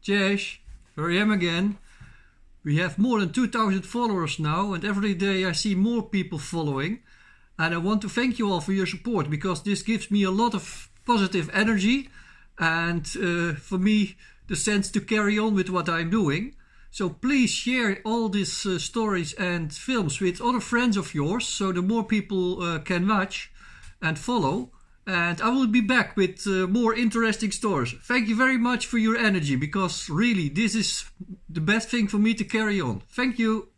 Jess, here I am again. We have more than 2000 followers now and every day I see more people following. And I want to thank you all for your support because this gives me a lot of positive energy and uh, for me the sense to carry on with what I'm doing. So please share all these uh, stories and films with other friends of yours so the more people uh, can watch and follow. And I will be back with uh, more interesting stories. Thank you very much for your energy because really this is the best thing for me to carry on. Thank you.